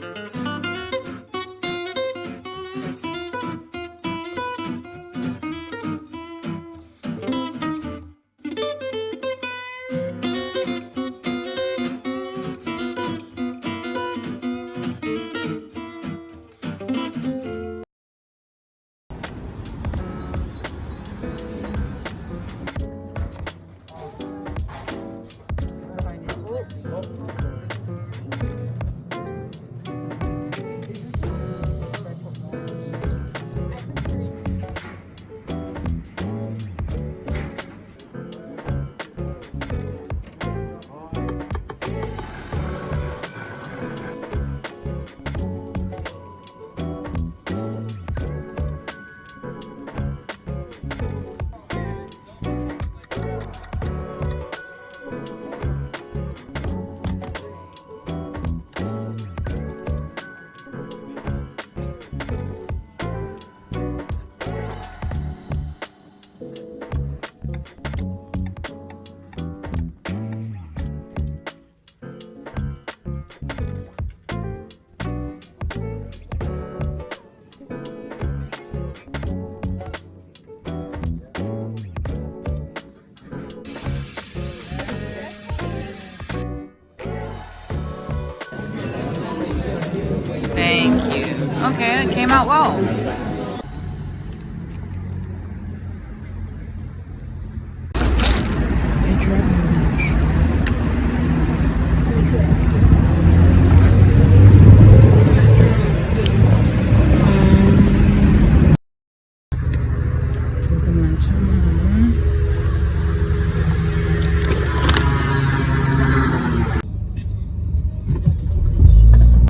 Thank Okay, it came out well.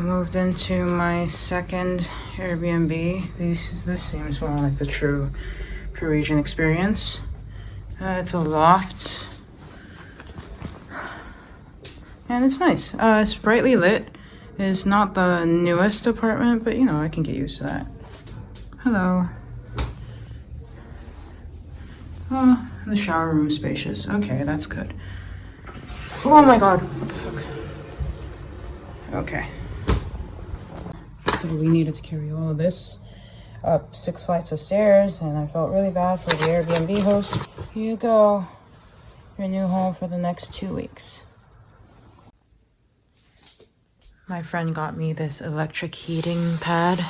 Moved into my second Airbnb. This this seems more like the true Parisian experience. Uh, it's a loft, and it's nice. Uh, it's brightly lit. It's not the newest apartment, but you know I can get used to that. Hello. Oh, the shower room spacious. Okay, that's good. Oh my god. Okay. We needed to carry all of this up six flights of stairs and I felt really bad for the Airbnb host. Here you go. Your new home for the next two weeks. My friend got me this electric heating pad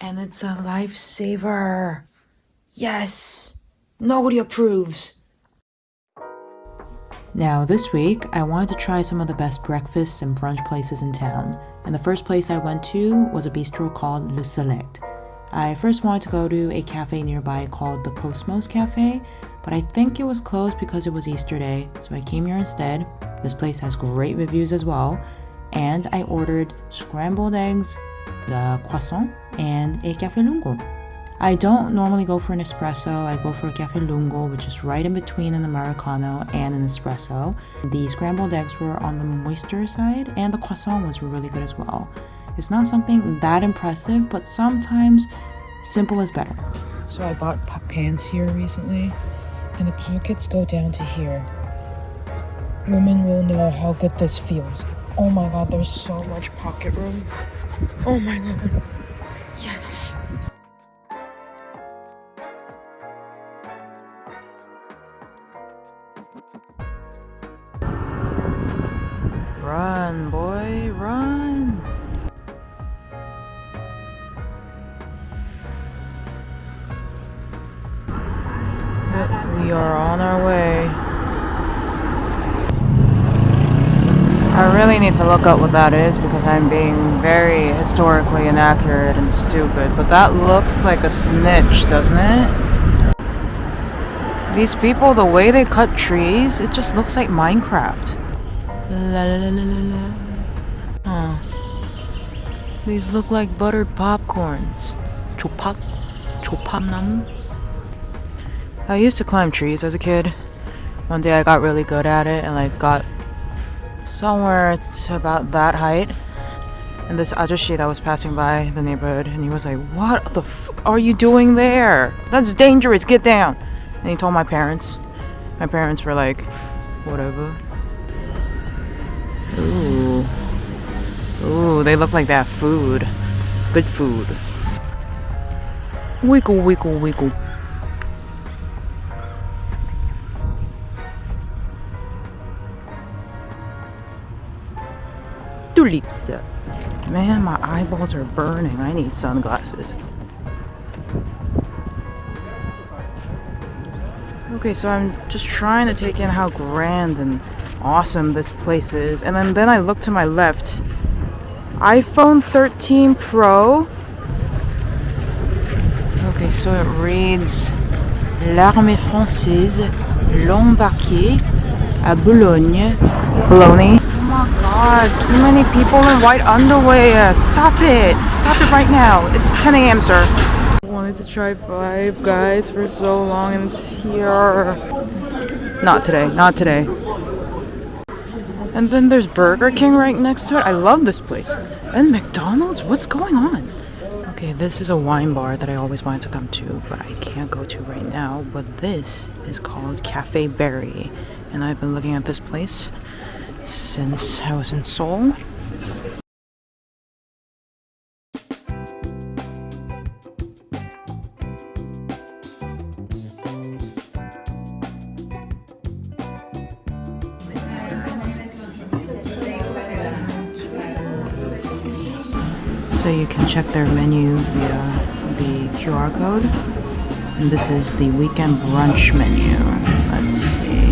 and it's a lifesaver. Yes! Nobody approves. Now, this week, I wanted to try some of the best breakfasts and brunch places in town, and the first place I went to was a bistro called Le Select. I first wanted to go to a cafe nearby called the Cosmos Cafe, but I think it was closed because it was Easter Day, so I came here instead. This place has great reviews as well, and I ordered scrambled eggs, the croissant, and a cafe lungo. I don't normally go for an espresso. I go for a cafe lungo, which is right in between an americano and an espresso. The scrambled eggs were on the moister side, and the croissant was really good as well. It's not something that impressive, but sometimes simple is better. So I bought pants here recently, and the pockets go down to here. Women will know how good this feels. Oh my god, there's so much pocket room. Oh my god. Yes. Run, boy, run. We are on our way. I really need to look up what that is because I'm being very historically inaccurate and stupid. But that looks like a snitch, doesn't it? These people, the way they cut trees, it just looks like Minecraft. La la la la la la. Oh. These look like buttered popcorns. Chopak? Chopapnamu? I used to climb trees as a kid. One day I got really good at it and like got somewhere to about that height. And this ajashi that was passing by the neighborhood and he was like, What the f are you doing there? That's dangerous, get down! And he told my parents. My parents were like, whatever. They look like that food. Good food. Wiggle, wiggle, wiggle. Tulips. Man, my eyeballs are burning. I need sunglasses. Okay, so I'm just trying to take in how grand and awesome this place is. And then, then I look to my left. iPhone 13 Pro. Okay, so it reads L'Armée Française, l'embarqué à Boulogne. Bologna. Oh my god, too many people in white underwear. Stop it. Stop it right now. It's 10 a.m., sir. I wanted to try Five Guys for so long and it's here. Not today, not today. And then there's Burger King right next to it. I love this place. And McDonald's? What's going on? Okay, this is a wine bar that I always wanted to come to, but I can't go to right now. But this is called Cafe Berry. And I've been looking at this place since I was in Seoul. So you can check their menu via the QR code. And this is the weekend brunch menu. Let's see.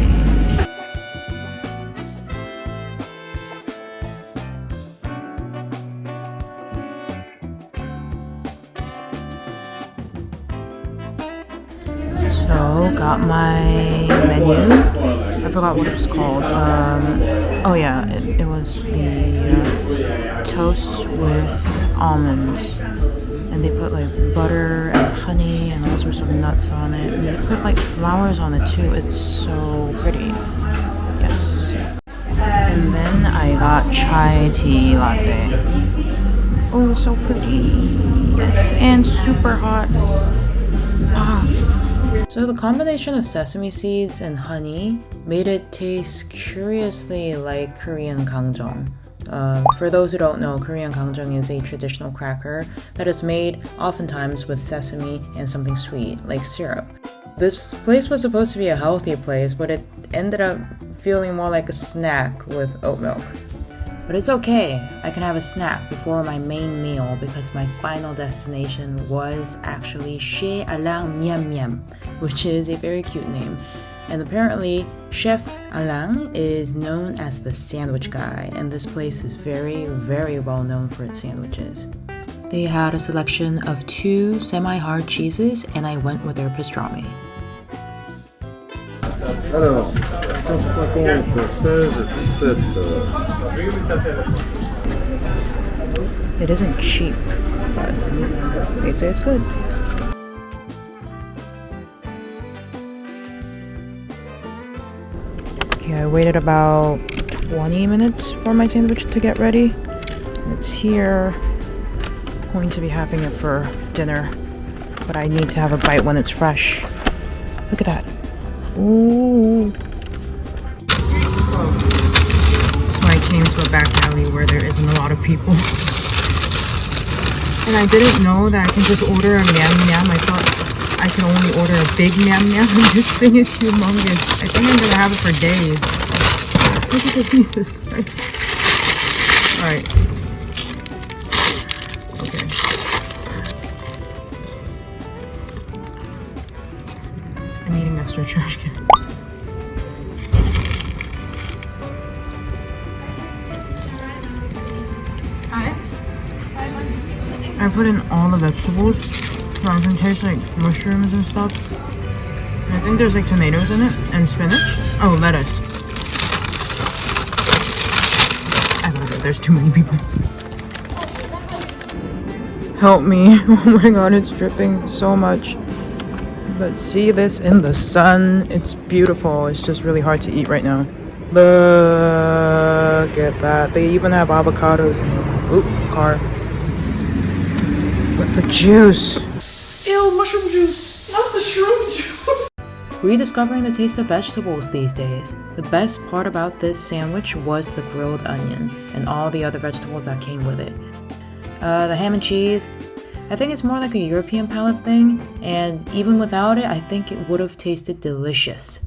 So, got my menu. I forgot what it was called. Um, oh yeah, it, it was the uh, toast with almonds. And they put like butter and honey and all sorts of nuts on it. And they put like flowers on it too. It's so pretty. Yes. And then I got chai tea latte. Oh, so pretty. Yes, and super hot. Ah. So the combination of sesame seeds and honey made it taste curiously like Korean kangjong. Uh, for those who don't know, Korean kangjong is a traditional cracker that is made oftentimes with sesame and something sweet, like syrup. This place was supposed to be a healthy place, but it ended up feeling more like a snack with oat milk. But it's okay, I can have a snack before my main meal because my final destination was actually Chez Alain Miam Miam, which is a very cute name. And apparently, Chef Alain is known as the sandwich guy, and this place is very, very well known for its sandwiches. They had a selection of two semi hard cheeses, and I went with their pastrami. Alors, 15,50, 16, 17. It isn't cheap, but they say it's good. Okay, I waited about 20 minutes for my sandwich to get ready. It's here. I'm Going to be having it for dinner, but I need to have a bite when it's fresh. Look at that. Ooh. So I came to a back alley where there isn't a lot of people. And I didn't know that I can just order a miam miam. I thought I can only order a big miam miam. This thing is humongous. I think I'm gonna have it for days. Look at the pieces. Alright. Okay. I'm eating extra trash can. I put in all the vegetables I taste like mushrooms and stuff. I think there's like tomatoes in it and spinach. Oh, lettuce. I gotta go. There's too many people. Help me. Oh my god, it's dripping so much. But see this in the sun. It's beautiful. It's just really hard to eat right now. Look at that. They even have avocados in. Oop, car. But the the juice. Rediscovering the taste of vegetables these days. The best part about this sandwich was the grilled onion and all the other vegetables that came with it. Uh, the ham and cheese, I think it's more like a European palate thing, and even without it, I think it would have tasted delicious.